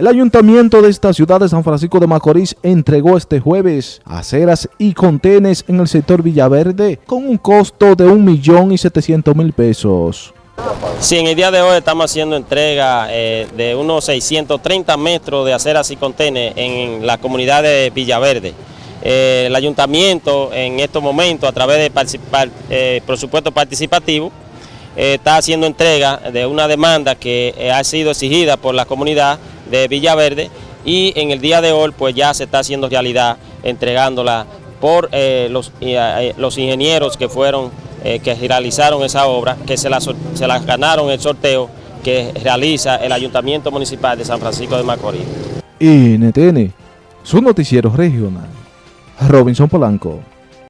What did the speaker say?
El ayuntamiento de esta ciudad de San Francisco de Macorís entregó este jueves aceras y contenes en el sector Villaverde con un costo de un millón y setecientos mil pesos. Sí, en el día de hoy estamos haciendo entrega eh, de unos 630 metros de aceras y contenes en la comunidad de Villaverde. Eh, el ayuntamiento en estos momentos a través de eh, presupuesto participativo está haciendo entrega de una demanda que ha sido exigida por la comunidad de Villaverde y en el día de hoy pues ya se está haciendo realidad entregándola por eh, los, eh, los, ingenieros que fueron, eh, que realizaron esa obra, que se las, se las ganaron el sorteo que realiza el Ayuntamiento Municipal de San Francisco de Macorís. NTN, su noticiero regional, Robinson Polanco.